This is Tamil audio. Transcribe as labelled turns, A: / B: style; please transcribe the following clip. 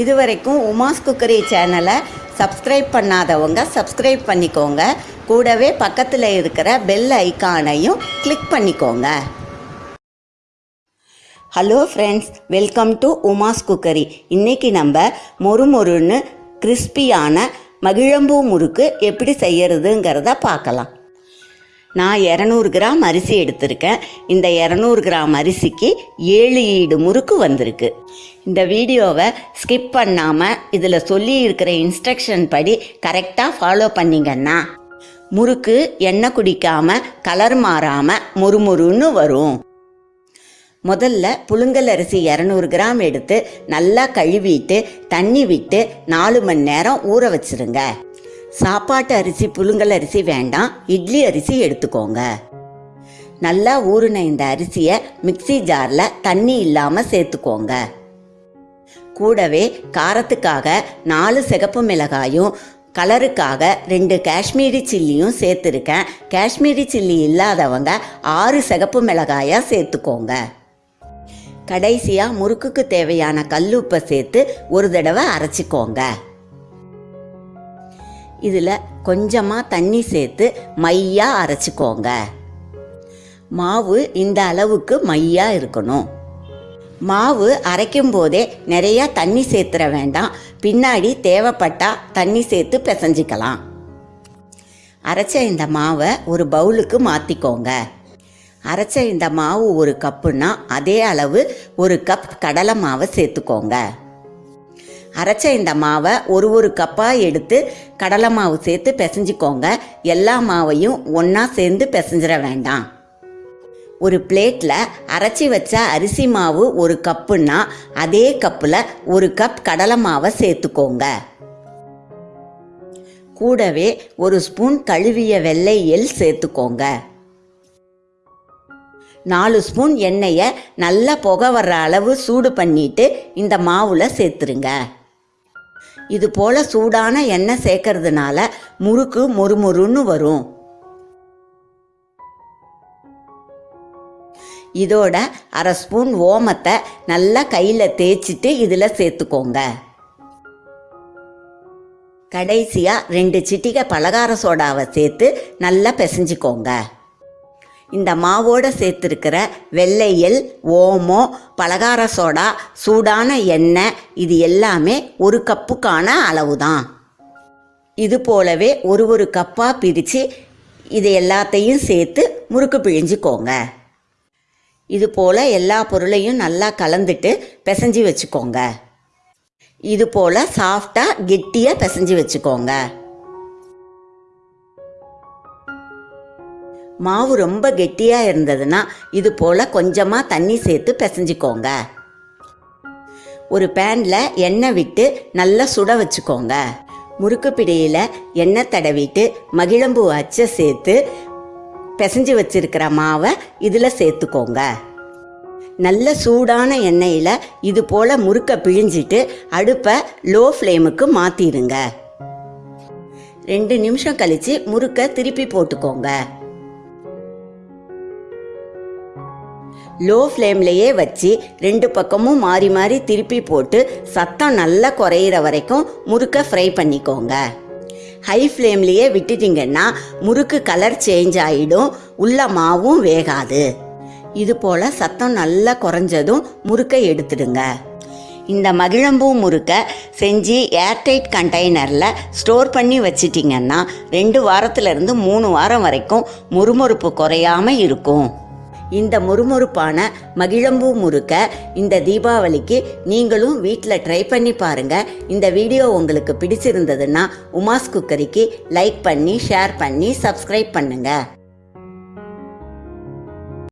A: இதுவரைக்கும் உமாஸ் குக்கரி சேனலை சப்ஸ்கிரைப் பண்ணாதவங்க சப்ஸ்கிரைப் பண்ணிக்கோங்க. கூடவே பக்கத்தில் இருக்கிற பெல் ஐக்கானையும் கிளிக் பண்ணிக்கோங்க. Hello friends welcome to Uma's cookery. இன்றைக்கி நம்ம மொறுமொறுன்னு கிறிஸ்பியான மகிழம்பூ முறுக்கு எப்படி செய்யறதுங்கிறத பார்க்கலாம். நான் இரநூறு கிராம் அரிசி எடுத்திருக்கேன். இந்த இரநூறு கிராம் அரிசிக்கு ஏழு ஈடு முறுக்கு வந்திருக்கு. இந்த வீடியோவை ஸ்கிப் பண்ணாமல் இதில் சொல்லி இருக்கிற இன்ஸ்ட்ரக்ஷன் படி கரெக்டாக ஃபாலோ பண்ணிங்கன்னா முறுக்கு எண்ணெய் குடிக்காமல் கலர் மாறாமல் முறுமுறுன்னு வரும். முதல்ல புழுங்கல் அரிசி இரநூறு கிராம் எடுத்து நல்லா கழுவிட்டு தண்ணி விட்டு நாலு மணி நேரம் ஊற வச்சிருங்க. சாப்பாட்டு அரிசி புழுங்கல் அரிசி வேண்டாம். இட்லி அரிசி எடுத்துக்கோங்க. நல்லா ஊறின இந்த அரிசியை மிக்ஸி ஜாரில் தண்ணி இல்லாமல் சேர்த்துக்கோங்க. கூடவே காரத்துக்காக நாலு சிகப்பு மிளகாயும் கலருக்காக ரெண்டு காஷ்மீரி சில்லியும் சேர்த்துருக்கேன். காஷ்மீரி சில்லி இல்லாதவங்க ஆறு சிகப்பு மிளகாயாக சேர்த்துக்கோங்க. கடைசியாக முறுக்குக்கு தேவையான கல்லுப்பை சேர்த்து ஒரு தடவை அரைச்சிக்கோங்க. இதில் கொஞ்சமாக தண்ணி சேர்த்து மையாக அரைச்சிக்கோங்க. மாவு இந்த அளவுக்கு மையாக இருக்கணும். மாவு அரைக்கும் போதே நிறையா தண்ணி சேர்த்துற வேண்டாம். பின்னாடி தேவைப்பட்டா தண்ணி சேர்த்து பிசைஞ்சிக்கலாம். அரைச்ச இந்த மாவை ஒரு பவுலுக்கு மாற்றிக்கோங்க அரைச்ச இந்த மாவு ஒரு கப்புன்னா அதே அளவு ஒரு கப் கடலை மாவை சேர்த்துக்கோங்க. அரைச்ச இந்த மாவை ஒரு ஒரு கப்பாக எடுத்து கடலை மாவு சேர்த்து பிசைஞ்சிக்கோங்க. எல்லா மாவையும் ஒன்றா சேர்ந்து பிசைஞ்சிட வேண்டாம். ஒரு பிளேட்டில் அரைச்சி வச்ச அரிசி மாவு ஒரு கப்புன்னா அதே கப்பில் ஒரு கப் கடலை மாவை சேர்த்துக்கோங்க. கூடவே ஒரு ஸ்பூன் கழுவிய வெள்ளை எள் சேர்த்துக்கோங்க. நாலு ஸ்பூன் எண்ணெயை நல்லா புகை வர்ற அளவு சூடு பண்ணிட்டு இந்த மாவில் சேர்த்துருங்க. இது போல் சூடான எண்ணெய் சேர்க்கறதுனால முறுக்கு மொறுமொறுன்னு வரும். இதோட அரை ஸ்பூன் ஓமத்தை நல்லா கையில் தேய்ச்சிட்டு இதில் சேர்த்துக்கோங்க. கடைசியாக ரெண்டு சிட்டிகை பலகார சோடாவை சேர்த்து நல்லா பிசைஞ்சிக்கோங்க. இந்த மாவோடு சேர்த்துருக்கிற வெள்ளையல் ஓமம் பலகார சோடா சூடான எண்ணெய் இது எல்லாமே ஒரு கப்புக்கான அளவு தான் இது போலவே ஒரு ஒரு கப்பாக பிரித்து இது எல்லாத்தையும் சேர்த்து முறுக்கு பிழிஞ்சிக்கோங்க. இது போல் எல்லா பொருளையும் நல்லா கலந்துட்டு பிசைஞ்சு வச்சுக்கோங்க. இது போல் சாஃப்டாக கெட்டியாக பிசைஞ்சு வச்சுக்கோங்க. மாவு ரொம்ப கெட்டியாக இருந்ததுன்னா இது போல் கொஞ்சமாக தண்ணி சேர்த்து பிசைஞ்சிக்கோங்க. ஒரு பேனில் எண்ணெய் விட்டு நல்லா சுட வச்சுக்கோங்க. முறுக்கு பிடியில் எண்ணெய் தடவிட்டு மகிழம்பூ அச்சை சேர்த்து பிசைஞ்சு வச்சிருக்கிற மாவை இதில் சேர்த்துக்கோங்க. நல்ல சூடான எண்ணெயில் இது போல் முறுக்க பிழிஞ்சிட்டு அடுப்பை லோ ஃப்ளேமுக்கு மாற்றிடுங்க ரெண்டு நிமிஷம் கழித்து முறுக்க திருப்பி போட்டுக்கோங்க. லோ ஃப்ளேம்லேயே வச்சு ரெண்டு பக்கமும் மாறி மாறி திருப்பி போட்டு சத்தம் நல்லா குறையிற வரைக்கும் முறுக்க ஃப்ரை பண்ணிக்கோங்க. ஹை ஃப்ளேம்லேயே விட்டுட்டிங்கன்னா முறுக்கு கலர் சேஞ்ச் ஆகிடும் உள்ள மாவும் வேகாது. இது போல் சத்தம் நல்லா குறைஞ்சதும் முறுக்கை எடுத்துடுங்க. இந்த மகிழம்பூ முறுக்கை செஞ்சு ஏர்டைட் கண்டெய்னரில் ஸ்டோர் பண்ணி வச்சிட்டிங்கன்னா ரெண்டு வாரத்துலேருந்து மூணு வாரம் வரைக்கும் முறுமுறுப்பு குறையாமல் இருக்கும். இந்த மொறுமொறுப்பான மகிழம்பூ முறுக்க இந்த தீபாவளிக்கு நீங்களும் வீட்டில் ட்ரை பண்ணி பாருங்கள் இந்த வீடியோ உங்களுக்கு பிடிச்சிருந்ததுன்னா உமாஸ் குக்கரிக்கு லைக் பண்ணி ஷேர் பண்ணி சப்ஸ்கிரைப் பண்ணுங்கள்